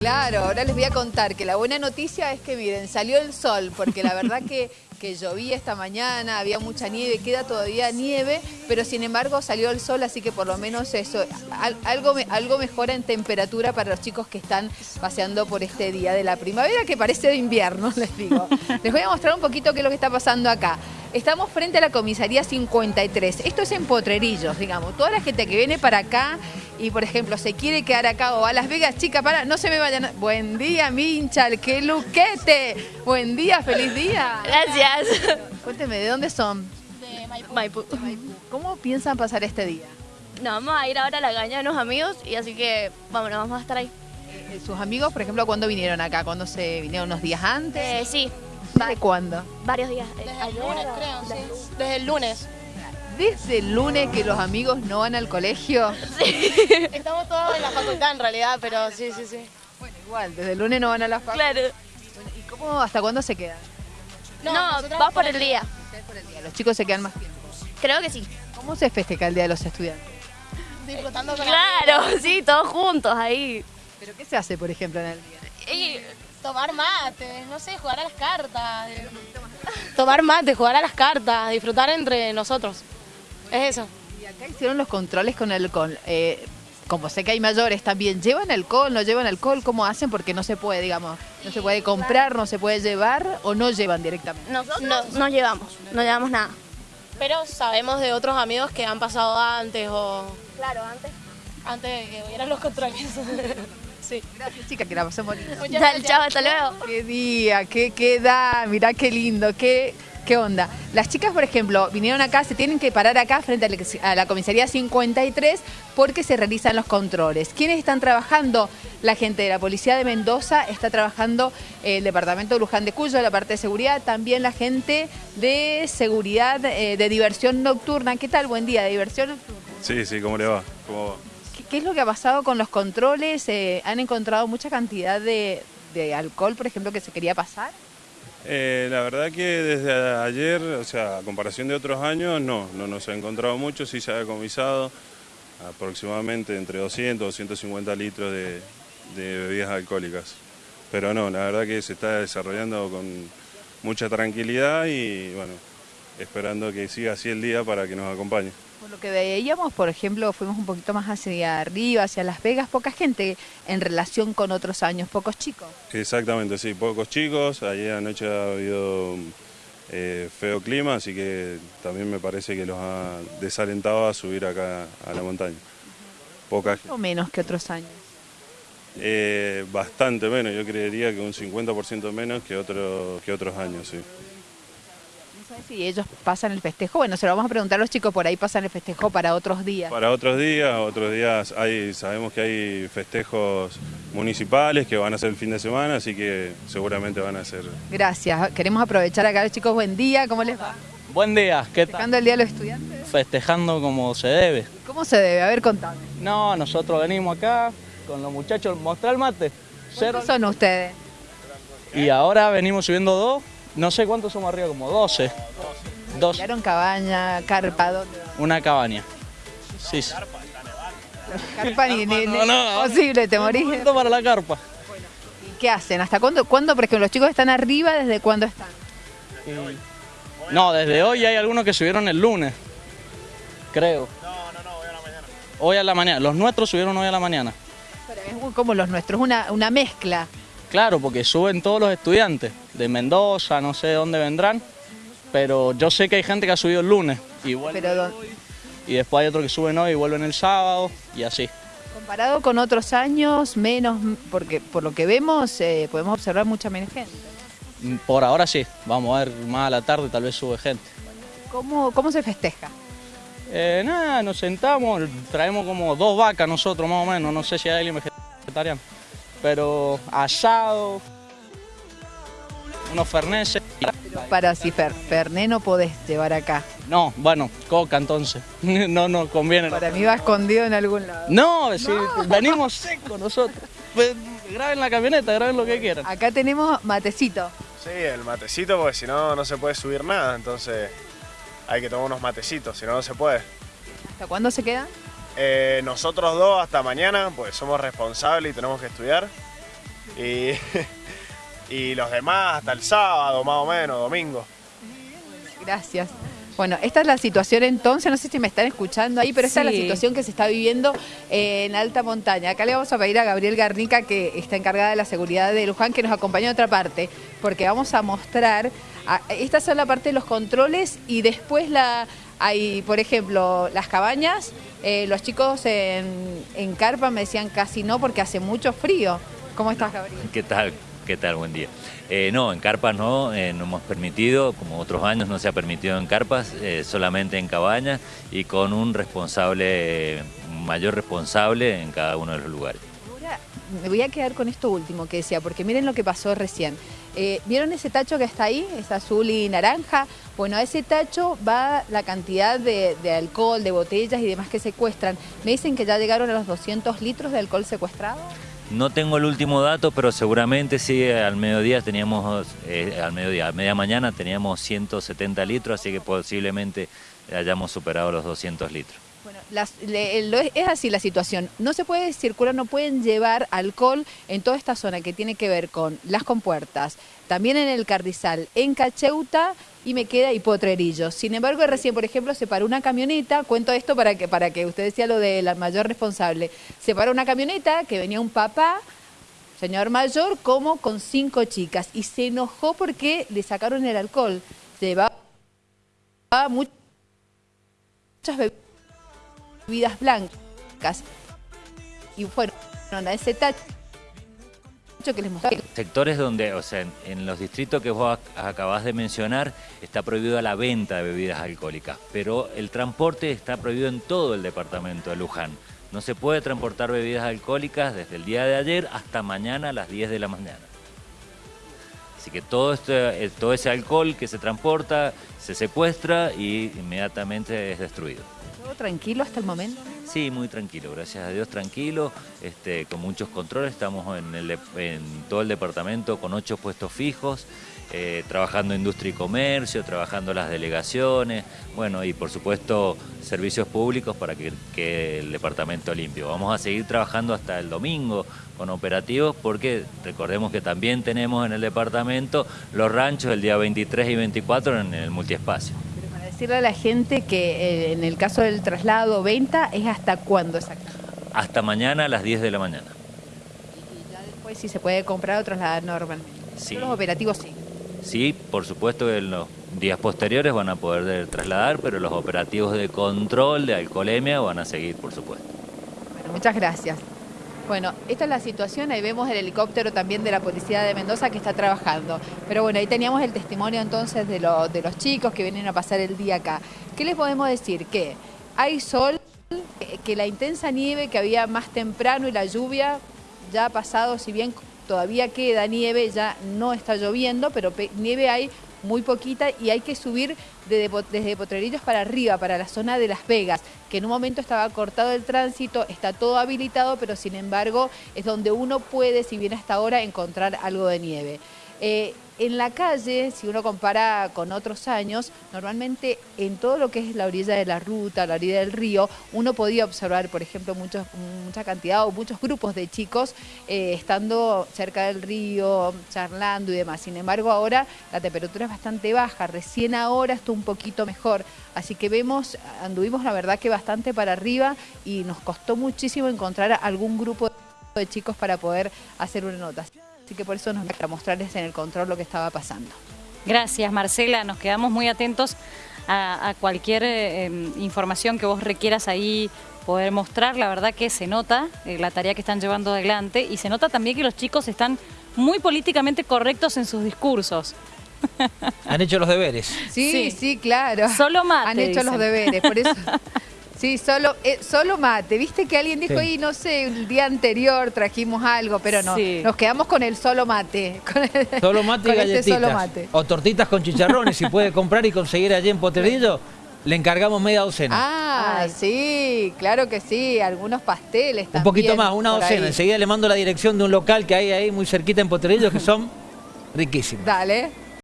Claro, ahora les voy a contar que la buena noticia es que miren, salió el sol, porque la verdad que, que llovía esta mañana, había mucha nieve, queda todavía nieve, pero sin embargo salió el sol, así que por lo menos eso, algo, algo mejora en temperatura para los chicos que están paseando por este día de la primavera, que parece de invierno, les digo. Les voy a mostrar un poquito qué es lo que está pasando acá. Estamos frente a la comisaría 53. Esto es en Potrerillos, digamos. Toda la gente que viene para acá y, por ejemplo, se quiere quedar acá o a Las Vegas, chica, para, no se me vayan. Buen día, Minchal, qué luquete. Buen día, feliz día. Gracias. Cuénteme, ¿de dónde son? De Maipú. ¿Cómo piensan pasar este día? Nos vamos a ir ahora a la caña de unos amigos y así que, vámonos, vamos a estar ahí. Eh, ¿Sus amigos, por ejemplo, cuándo vinieron acá? ¿Cuándo se vinieron unos días antes? Eh, sí, ¿Desde cuándo? Varios días. Eh, Desde el lunes, creo, sí. Desde el lunes. ¿Desde el lunes que los amigos no van al colegio? Sí. Estamos todos en la facultad en realidad, pero sí, sí, sí. Bueno, igual, desde el lunes no van a la facultad. Claro. ¿Y cómo, hasta cuándo se quedan? No, no por el día. por el día. Los chicos se quedan más tiempo. Creo que sí. ¿Cómo se festeja el Día de los Estudiantes? Disfrutando con Claro, sí, todos juntos ahí. ¿Pero qué se hace, por ejemplo, en el día? Y tomar mate, no sé, jugar a las cartas. Tomar mate, jugar a las cartas, disfrutar entre nosotros. Es eso. Y acá hicieron los controles con el alcohol. Eh, como sé que hay mayores también, ¿llevan alcohol, no llevan alcohol? ¿Cómo hacen? Porque no se puede, digamos, no se puede comprar, no se puede llevar o no llevan directamente. Nosotros no, no llevamos, no llevamos nada. Pero sabemos de otros amigos que han pasado antes o... Claro, antes. Antes de que hubieran los controles. Sí. Gracias, chica, que la pasemos lindo. Chao, hasta luego. Qué día, qué, qué da, mirá qué lindo, qué, qué onda. Las chicas, por ejemplo, vinieron acá, se tienen que parar acá frente a la comisaría 53 porque se realizan los controles. ¿Quiénes están trabajando? La gente de la Policía de Mendoza está trabajando el Departamento de Luján de Cuyo, la parte de seguridad, también la gente de seguridad eh, de diversión nocturna. ¿Qué tal? Buen día, de diversión nocturna. Sí, sí, ¿cómo le va? ¿Cómo va? ¿Qué es lo que ha pasado con los controles? Eh, ¿Han encontrado mucha cantidad de, alcohol, por ejemplo, que se quería pasar? Eh, la verdad que desde ayer, o sea, a comparación de otros años, no, no nos ha encontrado mucho, sí se ha decomisado aproximadamente entre 200 y 250 litros de, de bebidas alcohólicas. Pero no, la verdad que se está desarrollando con mucha tranquilidad y bueno, esperando que siga así el día para que nos acompañe. Por lo que veíamos, por ejemplo, fuimos un poquito más hacia arriba, hacia Las Vegas, poca gente en relación con otros años, pocos chicos. Exactamente, sí, pocos chicos. Ayer anoche ha habido eh, feo clima, así que también me parece que los ha desalentado a subir acá a la montaña. Poca ¿O menos que otros años? Eh, bastante menos, yo creería que un 50% menos que, otro, que otros años, sí si ellos pasan el festejo. Bueno, se lo vamos a preguntar a los chicos, por ahí pasan el festejo para otros días. Para otros días, otros días hay, sabemos que hay festejos municipales que van a ser el fin de semana, así que seguramente van a ser. Gracias. Queremos aprovechar acá los chicos. Buen día, ¿cómo les va? Buen día, ¿qué tal? ¿Festejando el Día de los Estudiantes? Festejando como se debe. ¿Cómo se debe? A ver, contame. No, nosotros venimos acá con los muchachos, mostrar el mate. ¿Cuántos son ustedes? Y ahora venimos subiendo dos no sé cuántos somos arriba, como 12. Dos. cabaña, carpa? ¿dónde? Una cabaña. Sí. Carpa ni, ni, no, no, posible, te morís. para la carpa. ¿Y qué hacen? ¿Hasta cuándo? ¿Cuándo? Porque los chicos están arriba, ¿desde cuándo están? No, desde hoy hay algunos que subieron el lunes, creo. No, no, no, hoy a la mañana. Hoy a la mañana. Los nuestros subieron hoy a la mañana. Pero es como los nuestros, una, una mezcla. Claro, porque suben todos los estudiantes de Mendoza, no sé de dónde vendrán, pero yo sé que hay gente que ha subido el lunes y y después hay otros que suben hoy y vuelven el sábado y así. Comparado con otros años, menos, porque por lo que vemos eh, podemos observar mucha menos gente. Mm, por ahora sí, vamos a ver más a la tarde tal vez sube gente. ¿Cómo, cómo se festeja? Eh, nada, nos sentamos, traemos como dos vacas nosotros más o menos, no sé si hay alguien vegetariano pero asado, unos ferneses. Para si fer, ferné no podés llevar acá. No, bueno, coca entonces. No nos conviene. Para mí va escondido en algún lado. No, Si venimos secos nosotros. Pues, graben la camioneta, graben lo que quieran. Acá tenemos matecito. Sí, el matecito porque si no, no se puede subir nada, entonces hay que tomar unos matecitos, si no, no se puede. ¿Hasta cuándo se queda? Eh, nosotros dos hasta mañana, pues somos responsables y tenemos que estudiar. Y, y los demás hasta el sábado, más o menos, domingo. Gracias. Bueno, esta es la situación entonces, no sé si me están escuchando ahí, pero esta es la situación que se está viviendo eh, en alta montaña. Acá le vamos a pedir a Gabriel Garnica, que está encargada de la seguridad de Luján, que nos acompañe a otra parte, porque vamos a mostrar, esta es la parte de los controles y después la hay, por ejemplo, las cabañas, eh, los chicos en, en carpa me decían casi no porque hace mucho frío. ¿Cómo estás, Gabriel? ¿Qué tal? ¿Qué tal? Buen día. Eh, no, en carpas no, eh, no hemos permitido, como otros años no se ha permitido en carpas, eh, solamente en cabañas y con un responsable, un mayor responsable en cada uno de los lugares. Ahora me voy a quedar con esto último que decía, porque miren lo que pasó recién. ¿Vieron ese tacho que está ahí? Es azul y naranja. Bueno, a ese tacho va la cantidad de, de, alcohol, de botellas y demás que secuestran. Me dicen que ya llegaron a los 200 litros de alcohol secuestrado. No tengo el último dato, pero seguramente sí, al mediodía teníamos, eh, al mediodía, a media mañana teníamos 170 litros, así que posiblemente hayamos superado los 200 litros. Bueno, es así la situación. No se puede circular, no pueden llevar alcohol en toda esta zona que tiene que ver con las compuertas, también en el Carrizal, en Cacheuta y me queda y Potrerillo. Sin embargo, recién, por ejemplo, se paró una camioneta, cuento esto para que, para que usted decía lo de la mayor responsable, se paró una camioneta que venía un papá, señor mayor, como con cinco chicas, y se enojó porque le sacaron el alcohol. Llevaba muchas bebidas blancas y fueron a ese tacho que les mostré. Sectores donde, o sea, en, los distritos que vos acabás de mencionar, está prohibida la venta de bebidas alcohólicas, pero el transporte está prohibido en todo el departamento de Luján. No se puede transportar bebidas alcohólicas desde el día de ayer hasta mañana a las 10 de la mañana. Así que todo, este, eh, todo ese alcohol que se transporta se secuestra y inmediatamente es destruido. ¿Todo tranquilo hasta el momento? Sí, muy tranquilo, gracias a Dios tranquilo, este, con muchos controles, estamos en, todo el departamento con ocho puestos fijos, eh, trabajando industria y comercio, trabajando las delegaciones, bueno, y por supuesto servicios públicos para que, que el departamento limpio. Vamos a seguir trabajando hasta el domingo con operativos porque recordemos que también tenemos en el departamento los ranchos el día 23 y 24 en el multiespacio decirle a la gente que eh, en el caso del traslado o venta es hasta cuándo exactamente? Hasta mañana a las 10 de la mañana. Y ya después si se puede comprar o trasladar normalmente. Sí. Los operativos sí. Sí, por supuesto que en los días posteriores van a poder trasladar, pero los operativos de control de alcoholemia van a seguir, por supuesto. Bueno, muchas gracias. Bueno, esta es la situación, ahí vemos el helicóptero también de la Policía de Mendoza que está trabajando. Pero bueno, ahí teníamos el testimonio entonces de, de los chicos que vienen a pasar el día acá. ¿Qué les podemos decir? Que hay sol, que la intensa nieve que había más temprano y la lluvia ya ha pasado, si bien todavía queda nieve, ya no está lloviendo, pero nieve hay muy poquita y hay que subir desde Potrerillos para arriba, para la zona de Las Vegas, que en un momento estaba cortado el tránsito, está todo habilitado, pero sin embargo es donde uno puede, si bien hasta ahora, encontrar algo de nieve. Eh, en la calle, si uno compara con otros años, normalmente en todo lo que es la orilla de la ruta, la orilla del río, uno podía observar, por ejemplo, mucha cantidad o muchos grupos de chicos eh, estando cerca del río, charlando y demás. Sin embargo, ahora la temperatura es bastante baja, recién ahora está un poquito mejor. Así que vemos, anduvimos la verdad que bastante para arriba y nos costó muchísimo encontrar algún grupo de chicos para poder hacer una nota. Así que por eso nos para mostrarles en el control lo que estaba pasando. Gracias Marcela, nos quedamos muy atentos a, cualquier eh, em, información que vos requieras ahí poder mostrar. La verdad que se nota eh, la tarea que están llevando adelante y se nota también que los chicos están muy políticamente correctos en sus discursos. Han hecho los deberes. Sí, sí, claro. Solo mate, Han hecho los deberes, por eso... Sí, solo, eh, solo mate. Viste que alguien dijo, y no sé, el día anterior trajimos algo, pero no. Nos quedamos con el solo mate. solo mate y galletitas. O tortitas con chicharrones, si puede comprar y conseguir allí en Potrerillo. Le encargamos media docena. Ah, sí, claro que sí, algunos pasteles Un poquito más, una docena. Enseguida le mando la dirección de un local que hay ahí muy cerquita en Potrerillo que son riquísimos. Dale.